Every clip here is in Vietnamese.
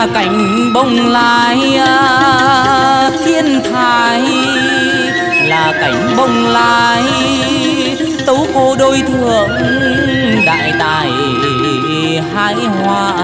là cảnh bông lai à, thiên thai. Là cảnh bông lai, tấu cô đôi thượng đại tài hai hoa.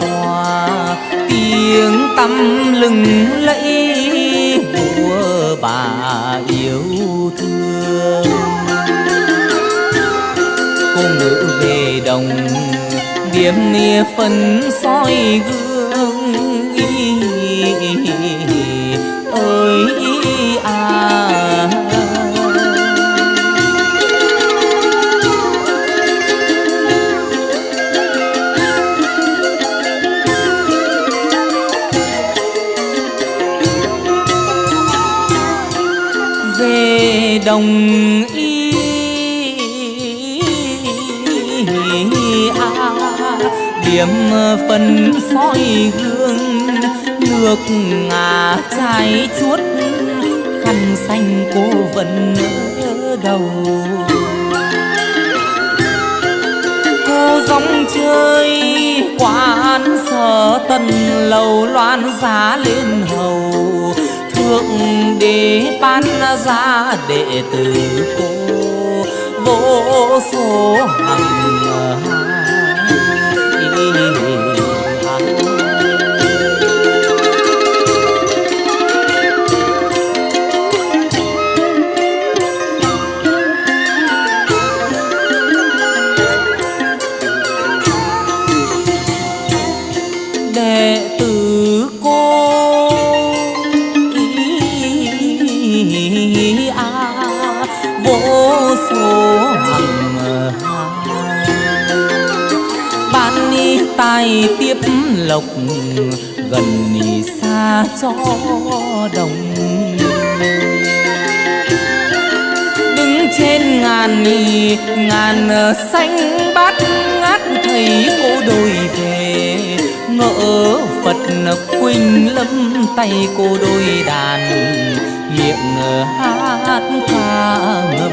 Tòa. Tiếng tâm lừng lẫy của bà yêu thương. Cô ngự về đồng, điểm nia phân soi gương. Đồng y a à, điểm phân soi gương, nước ngà trái chuốt, khăn xanh cô vẫn ở đầu. Cô dòng chơi quán sở tần lầu loan giá lên hầu thượng đế ban ra đệ tử cô vô số hằng vô số hằng ban ni tài tiếp lộc, gần ni xa cho đồng. Đứng trên ngàn ni ngàn xanh bát ngát thấy cô đôi về. Ngỡ phật quỳnh lâm tay cô đôi đàn miệng ờ, hát ca ngâm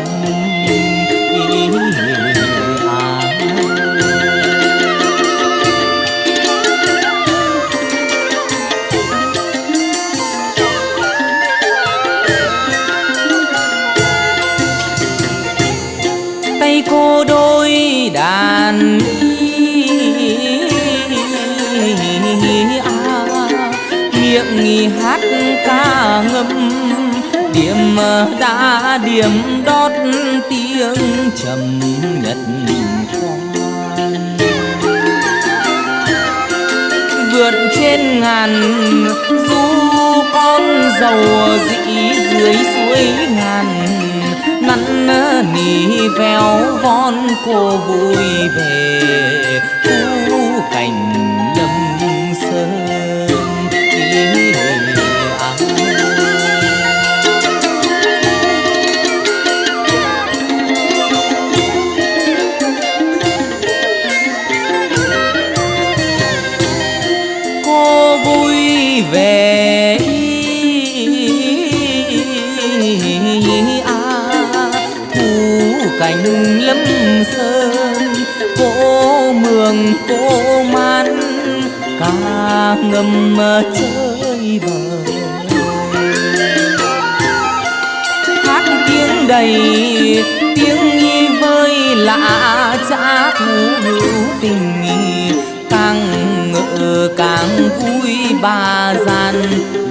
điểm đã điểm đót tiếng trầm nhật khoan vượt trên ngàn du con dầu dị dưới suối ngàn năn nỉ véo von cô vui về khu cảnh. Thu cảnh lấm sơn cô mường cô man. Ca ngâm chơi bời hát tiếng đầy, tiếng nghi vơi lạ cha thú hữu tình càng ngỡ càng vui ba gian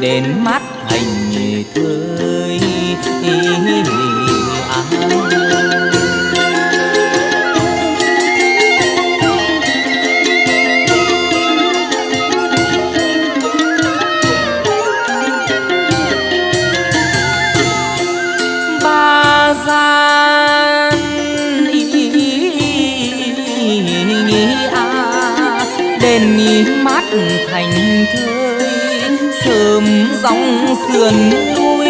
đến mắt hành thơi. Đền mát thành thơi. Sớm dòng sườn núi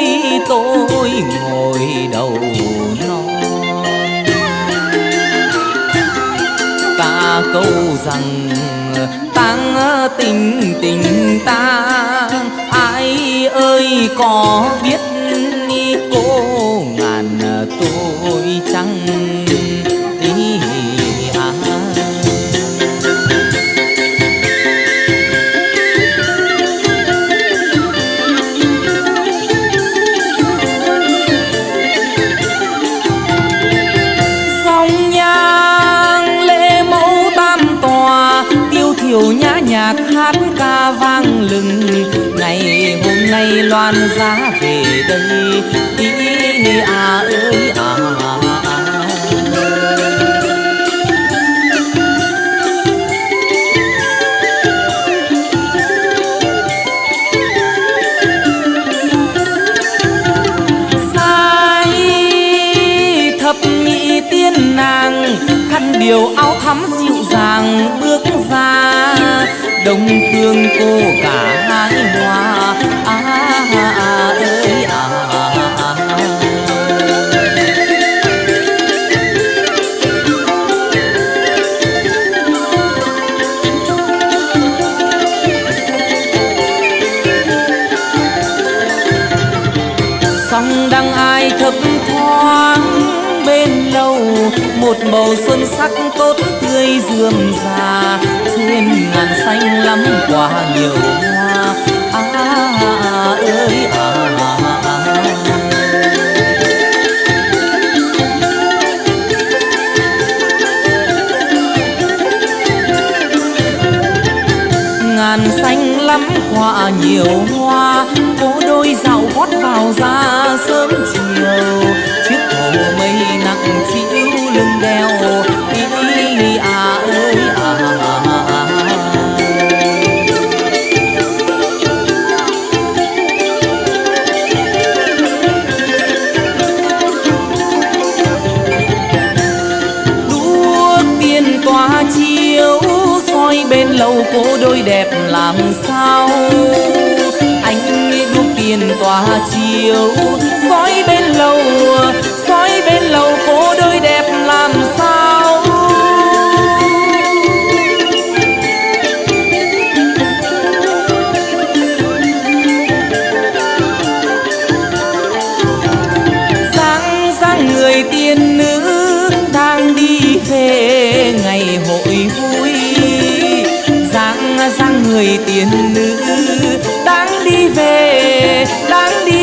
tôi ngồi đầu non. Ta câu rằng tang tình tình ta, ai ơi có biết cô ngàn tôi điệu nhã nhạc hát ca vang lừng ngày hôm nay loan giá về đây ý à ơi à. Sai, thập nhị tiên nàng khăn điều áo thắm dịu dàng bước phương cô cả hai hoa à, à, à, ơi à, à, à. à. song đăng ai thấp thoáng bên lâu một màu xuân sắc tốt tươi dườm rà trên ngàn xanh lắm quả nhiều hoa. À, à, ơi à, à. ngàn xanh lắm quả nhiều hoa. Cô đôi dạo gót vào ra sớm chiều. Chiếc hồ mây cô đôi đẹp làm sao? Anh đuốc tiền tỏa chiều soi bên lầu người tiên nữ đang đi về đang đi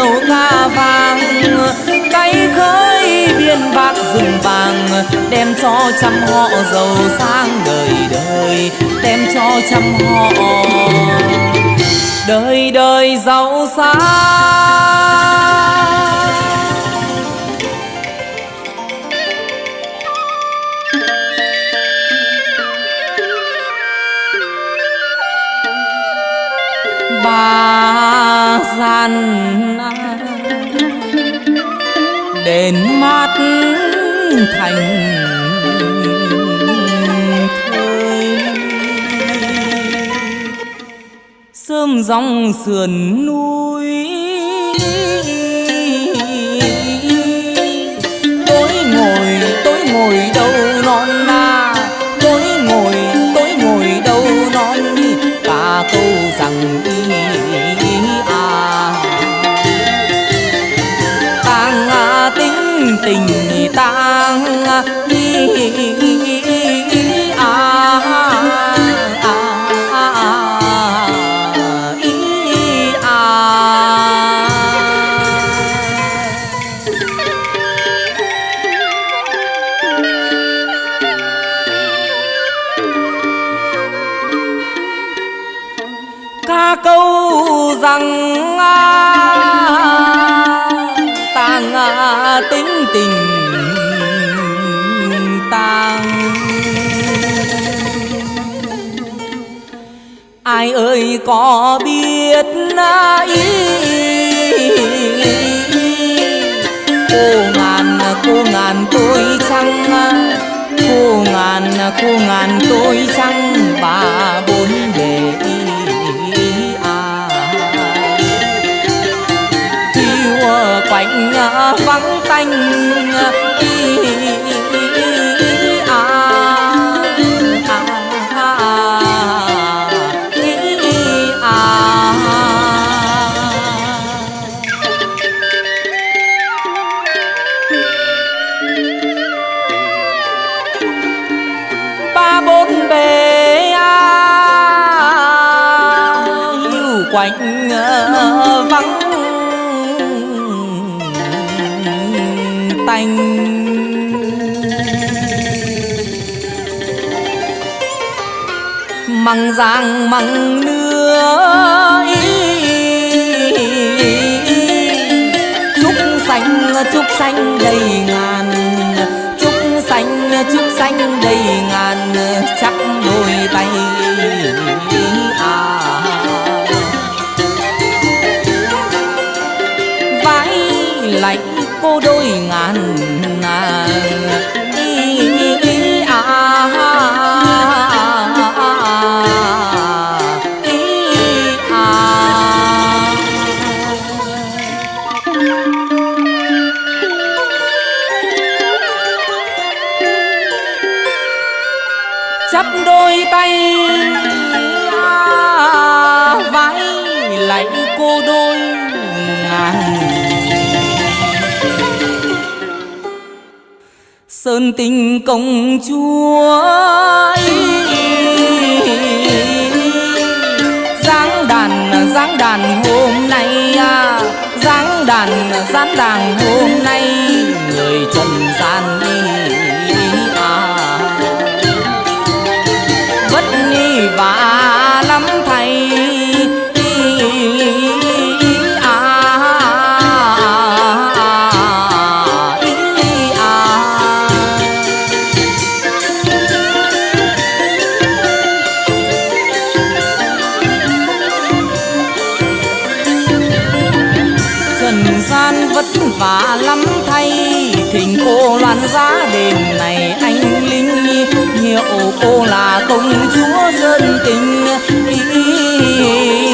sớm ca vàng tay khơi biên bạc rừng vàng, đem cho trăm họ giàu sang đời đời. Đem cho trăm họ đời đời giàu sang. Bà gian thành thơi. Sớm dòng sườn núi, tối ngồi tối ngồi đâu non na. Tối ngồi tối ngồi đâu non ta câu rằng ý à. Tang tính tình ta ý à, à, à, ý à. ca câu rằng à, tàng à, tính ai ơi, có biết na ý cô ngàn cô ngàn tôi chăng? Cô ngàn cô ngàn tôi chăng? Quạnh ờ, vắng tanh. Măng giang măng nưa trúc xanh trúc xanh đầy sơn tình công chúa giáng đàn giáng đàn hôm nay à. giáng đàn giáng đàn hôm nay cô là công chúa dân tình ý, ý, ý.